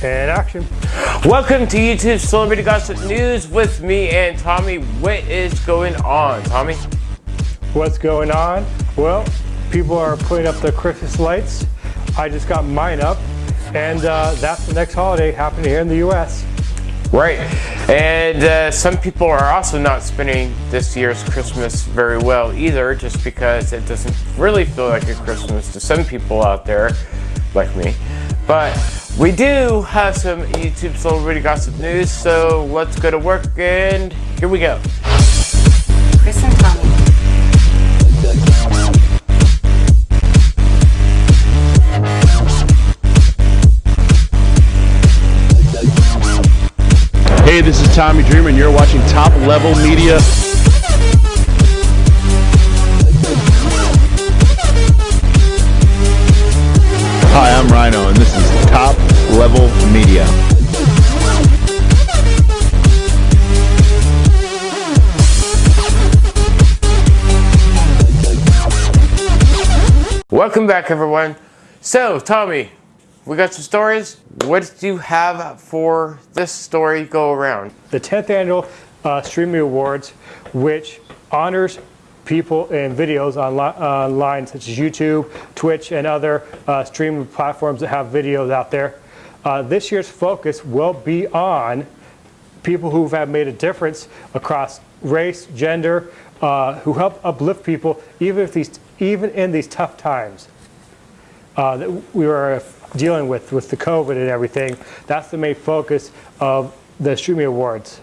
And action. Welcome to YouTube Celebrity Gossip News with me and Tommy. What is going on, Tommy? What's going on? Well, people are putting up the Christmas lights. I just got mine up, and uh, that's the next holiday happening here in the U.S. Right, and uh, some people are also not spending this year's Christmas very well either, just because it doesn't really feel like a Christmas to some people out there, like me. But we do have some YouTube celebrity gossip news, so let's go to work and here we go. Chris and Tommy. Hey, this is Tommy Dreamer, and you're watching Top Level Media. Media. Welcome back everyone. So, Tommy, we got some stories. What do you have for this story go around? The 10th annual uh, Streaming Awards, which honors people in videos online, online such as YouTube, Twitch, and other uh, streaming platforms that have videos out there. Uh, this year's focus will be on people who have made a difference across race, gender, uh, who help uplift people even if these, even in these tough times uh, that we are dealing with with the COVID and everything. That's the main focus of the Streaming Awards.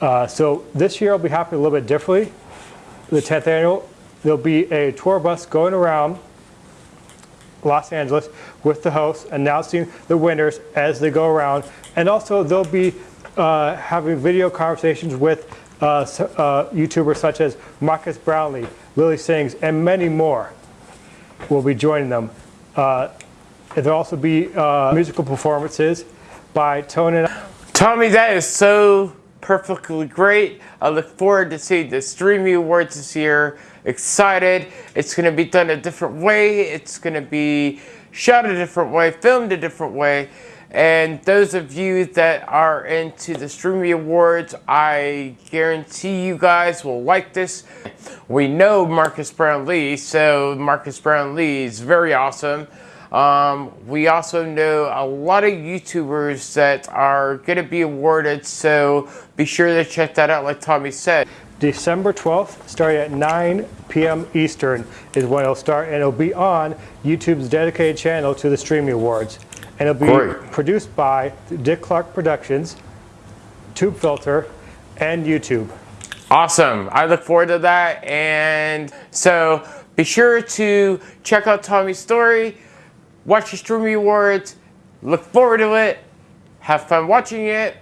Uh, so this year will be happening a little bit differently. The 10th annual, there'll be a tour bus going around Los Angeles with the hosts announcing the winners as they go around. And also they'll be uh, having video conversations with uh, uh, YouTubers such as Marques Brownlee, Lilly Singh, and many more will be joining them. Uh, there'll also be uh, musical performances by Tony. Tommy, that is so perfectly great. I look forward to seeing the Streaming Awards this year. Excited. It's going to be done a different way. It's going to be shot a different way, filmed a different way. And those of you that are into the Streaming Awards, I guarantee you guys will like this. We know Marques Brownlee, so Marques Brownlee is very awesome. Um, we also know a lot of YouTubers that are going to be awarded, so be sure to check that out like Tommy said. December 12th, starting at 9 p.m. Eastern is when it'll start, and it'll be on YouTube's dedicated channel to the Streaming Awards. And it'll be Great. produced by Dick Clark Productions, Tubefilter, and YouTube. Awesome. I look forward to that. And so be sure to check out Tommy's story, watch the Streaming Awards, look forward to it, have fun watching it.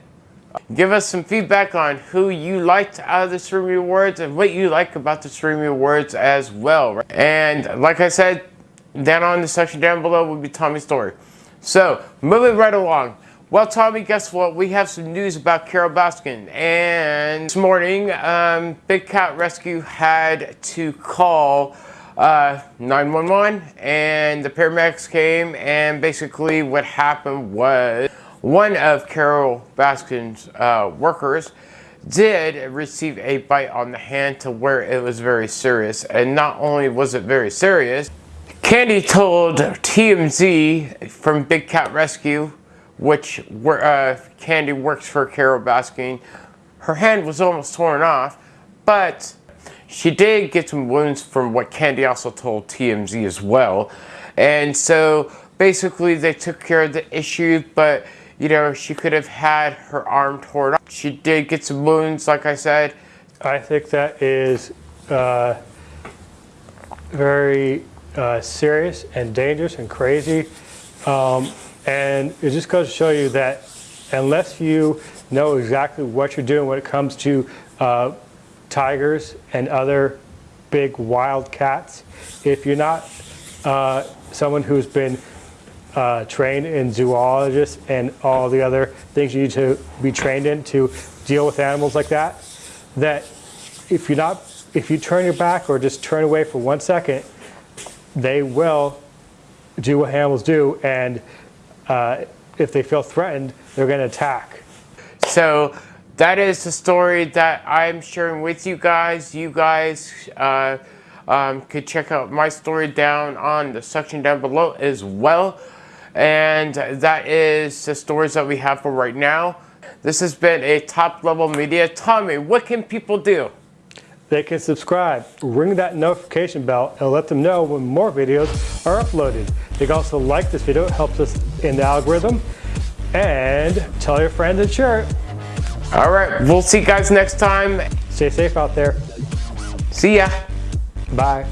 Give us some feedback on who you liked out of the Streaming Awards and what you like about the Streaming Awards as well. And like I said, down on the section down below will be Tommy's story. So, moving right along. Well, Tommy, guess what? We have some news about Carole Baskin. And this morning, um, Big Cat Rescue had to call uh, 911 and the paramedics came and basically what happened was one of Carole Baskin's uh, workers did receive a bite on the hand to where it was very serious. And not only was it very serious, Candy told TMZ from Big Cat Rescue, which uh, Candy works for Carole Baskin, her hand was almost torn off, but she did get some wounds from what Candy also told TMZ as well. And so basically they took care of the issue, but you know, she could have had her arm torn off. She did get some wounds, like I said. I think that is uh, very uh, serious and dangerous and crazy. Um, and it just goes to show you that unless you know exactly what you're doing when it comes to uh, tigers and other big wild cats, if you're not uh, someone who's been uh, trained in zoologists and all the other things you need to be trained in to deal with animals like that, that if you're not, if you turn your back or just turn away for one second, they will do what animals do and uh, if they feel threatened, they're going to attack. So that is the story that I'm sharing with you guys. You guys uh, um, could check out my story down on the section down below as well. And that is the stories that we have for right now. This has been a top level media. Tommy, what can people do? They can subscribe, ring that notification bell, and let them know when more videos are uploaded. They can also like this video, it helps us in the algorithm. And tell your friends and share it. All right, we'll see you guys next time. Stay safe out there. See ya. Bye.